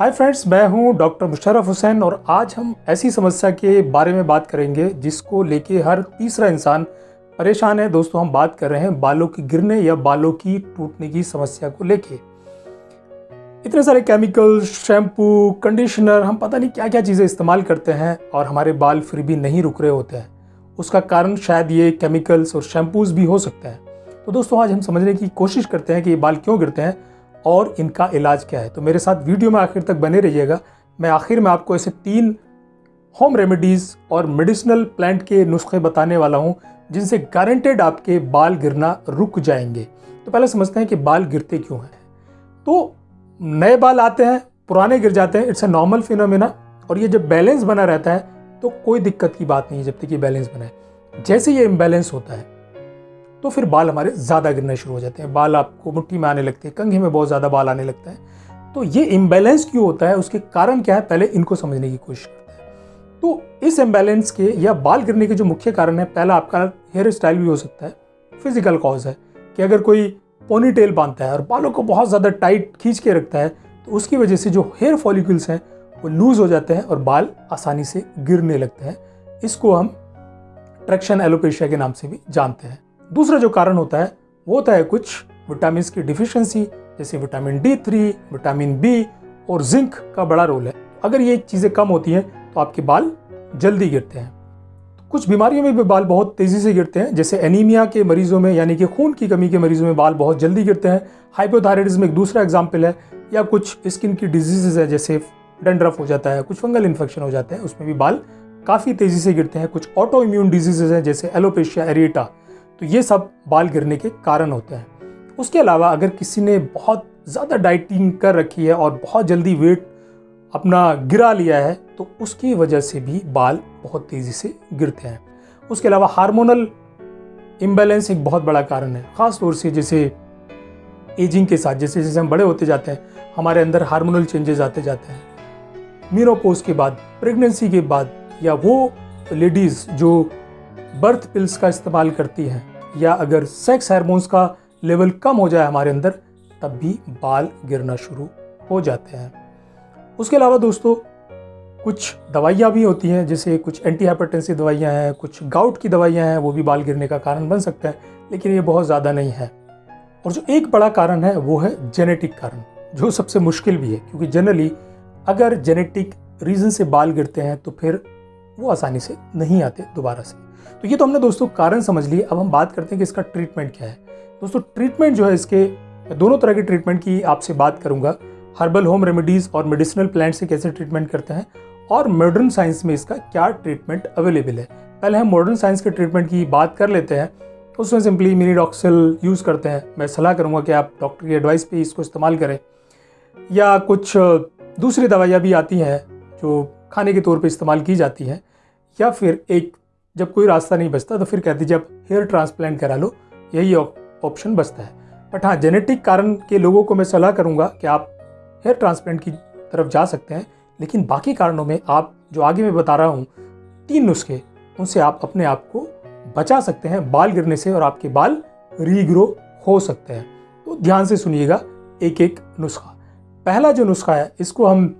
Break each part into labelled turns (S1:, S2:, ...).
S1: Hi friends मैं हूँ doctor Musharraf Hussain और आज हम ऐसी समस्या के बारे में बात करेंगे जिसको लेके हर तीसरा इंसान परेशान है। दोस्तों, हम बात कर रहे हैं बालों के गिरने या बालों की टूटने की समस्या को लेके। इतने सारे केमिकल शैम्पू कंडीशनर हम पता नहीं क्या क्या चीज़ें इस्तेमाल करते हैं और हमारे बाल फिर भी नहीं रुक रहे होते हैं। उसका कारण शायद ये केमिकल्स और शैम्पूज भी हो सकते हैं। तो दोस्तों, आज हम समझने की कोशिश करते हैं कि ये बाल क्यों गिरते हैं और इनका इलाज क्या है? तो मेरे साथ वीडियो में आखिर तक बने रहिएगा। मैं आखिर में आपको ऐसे तीन होम रेमेडीज़ और मेडिसिनल प्लांट के नुस्खे बताने वाला हूँ, जिनसे गारंटेड आपके बाल गिरना रुक जाएँगे। तो पहले समझते हैं कि बाल गिरते क्यों हैं। तो नए बाल आते हैं, पुराने गिर जाते हैं इट्स अ नॉर्मल फिनोमिना और ये जब बैलेंस बना रहता है तो कोई दिक्कत की बात नहीं है, जब तक ये बैलेंस बना है। जैसे ये इम्बैलेंस होता है तो फिर बाल हमारे ज़्यादा गिरने शुरू हो जाते हैं। बाल आपको मुट्ठी में आने लगते हैं, कंघे में बहुत ज़्यादा बाल आने लगता है। तो ये इम्बैलेंस क्यों होता है? उसके कारण क्या है? पहले इनको समझने की कोशिश करते हैं। तो इस इम्बैलेंस के या बाल गिरने के जो मुख्य कारण है, पहला आपका हेयर स्टाइल भी हो सकता है फ़िज़िकल कॉज है कि अगर कोई पोनी टेल बांधता है और बालों को बहुत ज़्यादा टाइट खींच के रखता है तो उसकी वजह से जो हेयर फॉलिकल्स हैं, वो लूज़ हो जाते हैं और बाल आसानी से गिरने लगते हैं। इसको हम ट्रैक्शन एलोपेशिया के नाम से भी जानते हैं। दूसरा जो कारण होता है, वो होता है कुछ विटामिन की डिफिशियंसी जैसे vitamin D three vitamin B और जिंक का बड़ा रोल है। अगर ये चीज़ें कम होती हैं तो आपके बाल जल्दी गिरते हैं। कुछ बीमारियों में भी बाल बहुत तेज़ी से गिरते हैं, जैसे एनीमिया के मरीजों में, यानी कि खून की कमी के मरीजों में बाल बहुत जल्दी गिरते हैं। हाइपोथायरॉयडिज्म एक दूसरा एग्ज़ाम्पल है, या कुछ स्किन की डिजीजेज है, जैसे डेंड्रफ हो जाता है, कुछ फंगल इन्फेक्शन हो जाते हैं, उसमें भी बाल काफ़ी तेज़ी से गिरते हैं। कुछ ऑटो इम्यून डिजीजेज हैं, जैसे एलोपेशिया एरिएटा तो ये सब बाल गिरने के कारण होते हैं। उसके अलावा अगर किसी ने बहुत ज़्यादा डाइटिंग कर रखी है और बहुत जल्दी वेट अपना गिरा लिया है तो उसकी वजह से भी बाल बहुत तेज़ी से गिरते हैं। उसके अलावा हार्मोनल इम्बैलेंस एक बहुत बड़ा कारण है ख़ास तौर से जैसे एजिंग के साथ, जैसे जैसे हम बड़े होते जाते हैं, हमारे अंदर हार्मोनल चेंजेस आते जाते हैं। मीनोपोज के बाद, प्रेगनेंसी के बाद, या वो लेडीज़ जो बर्थ पिल्स का इस्तेमाल करती हैं, या अगर सेक्स हार्मोन्स का लेवल कम हो जाए हमारे अंदर, तब भी बाल गिरना शुरू हो जाते हैं। उसके अलावा दोस्तों, कुछ दवाइयाँ भी होती हैं, जैसे कुछ एंटी हाइपरटेंसिव दवाइयाँ हैं, कुछ गाउट की दवाइयाँ हैं, वो भी बाल गिरने का कारण बन सकते हैं, लेकिन ये बहुत ज़्यादा नहीं है। और जो एक बड़ा कारण है, वो है जेनेटिक कारण, जो सबसे मुश्किल भी है, क्योंकि जनरली अगर जेनेटिक रीज़न से बाल गिरते हैं तो फिर वो आसानी से नहीं आते दोबारा से। तो ये तो हमने दोस्तों कारण समझ लिए। अब हम बात करते हैं कि इसका ट्रीटमेंट क्या है। दोस्तों ट्रीटमेंट जो है इसके, दोनों तरह के ट्रीटमेंट की आपसे बात करूँगा। हर्बल होम रेमेडीज़ और मेडिसिनल प्लांट से कैसे ट्रीटमेंट करते हैं और मॉडर्न साइंस में इसका क्या ट्रीटमेंट अवेलेबल है। पहले हम मॉडर्न साइंस के ट्रीटमेंट की बात कर लेते हैं। उसमें सिंपली मिनी डॉक्सल यूज़ करते हैं। मैं सलाह करूँगा कि आप डॉक्टर की एडवाइस पे इसको इस्तेमाल करें। या कुछ दूसरी दवाइयाँ भी आती हैं जो खाने के तौर पे इस्तेमाल की जाती हैं। या फिर एक, जब कोई रास्ता नहीं बचता तो फिर कहते आप हेयर ट्रांसप्लांट करा लो। यही ऑप्शन बचता है। बट हाँ जेनेटिक कारण के लोगों को मैं सलाह करूँगा कि आप हेयर ट्रांसप्लांट की तरफ़ जा सकते हैं, लेकिन बाकी कारणों में आप, जो आगे मैं बता रहा हूँ, तीन नुस्खे, उनसे आप अपने आप को बचा सकते हैं, बाल गिरने से और आपके बाल रीग्रो हो सकते हैं। तो ध्यान से सुनिएगा एक एक नुस्खा। पहला जो नुस्खा है, इसको हम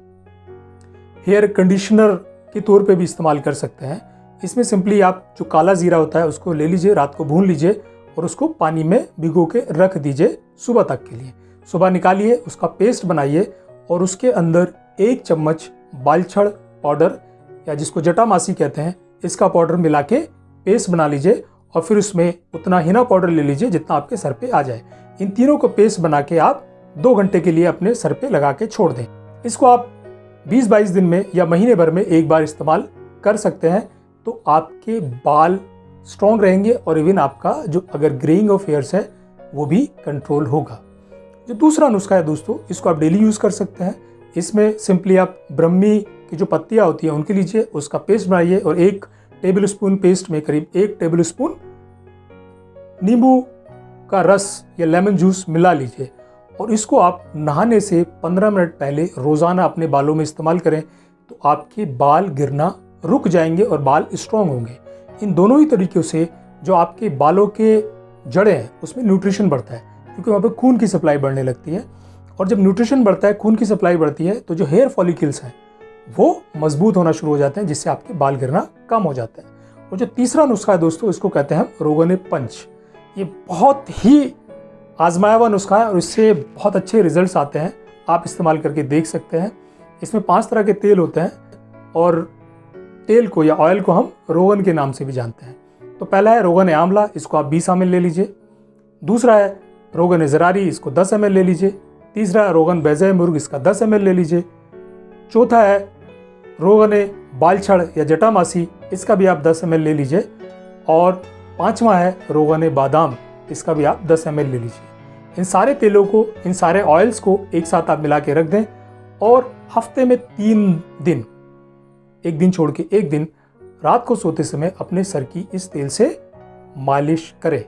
S1: हेयर कंडीशनर के तौर पे भी इस्तेमाल कर सकते हैं। इसमें सिंपली आप जो काला ज़ीरा होता है उसको ले लीजिए, रात को भून लीजिए और उसको पानी में भिगो के रख दीजिए सुबह तक के लिए। सुबह निकालिए, उसका पेस्ट बनाइए और उसके अंदर एक चम्मच बालछड़ पाउडर या जिसको जटामासी कहते हैं, इसका पाउडर मिला के पेस्ट बना लीजिए और फिर उसमें उतना हिना पाउडर ले लीजिए जितना आपके सर पे आ जाए। इन तीनों को पेस्ट बना के आप दो घंटे के लिए अपने सर पे लगा के छोड़ दें। इसको आप 20-22 दिन में या महीने भर में एक बार इस्तेमाल कर सकते हैं तो आपके बाल स्ट्रॉन्ग रहेंगे और इवन आपका जो अगर ग्रेइंग ऑफ़ हेयर्स है, वो भी कंट्रोल होगा। जो दूसरा नुस्खा है दोस्तों, इसको आप डेली यूज़ कर सकते हैं। इसमें सिंपली आप ब्रह्मी की जो पत्तियाँ होती हैं, उनके लीजिए, उसका पेस्ट बनाइए और एक टेबल स्पून पेस्ट में करीब एक टेबल स्पून नींबू का रस या लेमन जूस मिला लीजिए। और इसको आप नहाने से 15 मिनट पहले रोज़ाना अपने बालों में इस्तेमाल करें तो आपके बाल गिरना रुक जाएँगे और बाल स्ट्रॉन्ग होंगे। इन दोनों ही तरीक़ों से जो आपके बालों के जड़ें हैं, उसमें न्यूट्रिशन बढ़ता है, क्योंकि वहाँ पर खून की सप्लाई बढ़ने लगती है। और जब न्यूट्रिशन बढ़ता है, खून की सप्लाई बढ़ती है तो जो हेयर फॉलिकल्स हैं, वो मज़बूत होना शुरू हो जाते हैं, जिससे आपके बाल गिरना कम हो जाता है। और जो तीसरा नुस्खा है दोस्तों, इसको कहते हैं हम रोगन पंच ये बहुत ही आजमाया हुआ नुस्खा है और इससे बहुत अच्छे रिजल्ट्स आते हैं। आप इस्तेमाल करके देख सकते हैं। इसमें पाँच तरह के तेल होते हैं और तेल को या ऑयल को हम रोगन के नाम से भी जानते हैं। तो पहला है रोगन आंवला, इसको आप 20 एम ले लीजिए। दूसरा है रोगन ज़रारी इसको 10 एम ले लीजिए। तीसरा है रोगन बैज़ मुर्ग, इसका 10 एम ले लीजिए। चौथा है रोगन बालछड़ या जटामासी, इसका भी आप 10 एम ले लीजिए। और पांचवा है रोगन बादाम, इसका भी आप 10 एम ले लीजिए। इन सारे तेलों को, इन सारे ऑयल्स को एक साथ आप मिला के रख दें और हफ़्ते में तीन दिन, एक दिन छोड़ के एक दिन रात को सोते समय अपने सर की इस तेल से मालिश करें।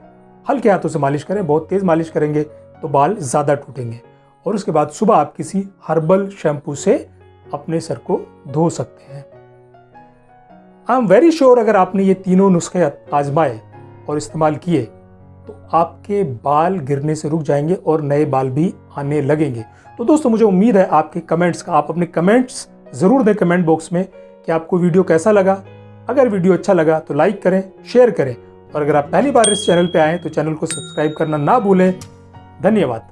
S1: हल्के हाथों से मालिश करें, बहुत तेज मालिश करेंगे तो बाल ज़्यादा टूटेंगे और उसके बाद सुबह आप किसी हर्बल शैम्पू से अपने सर को धो सकते हैं। आई एम वेरी श्योर अगर आपने ये तीनों नुस्खे आजमाए और इस्तेमाल किए तो आपके बाल गिरने से रुक जाएँगे और नए बाल भी आने लगेंगे। तो दोस्तों, मुझे उम्मीद है आपके कमेंट्स का, आप अपने कमेंट्स ज़रूर दें कमेंट बॉक्स में कि आपको वीडियो कैसा लगा। अगर वीडियो अच्छा लगा तो लाइक करें शेयर करें। और अगर आप पहली बार इस चैनल पर आएँ तो चैनल को सब्सक्राइब करना ना भूलें। धन्यवाद।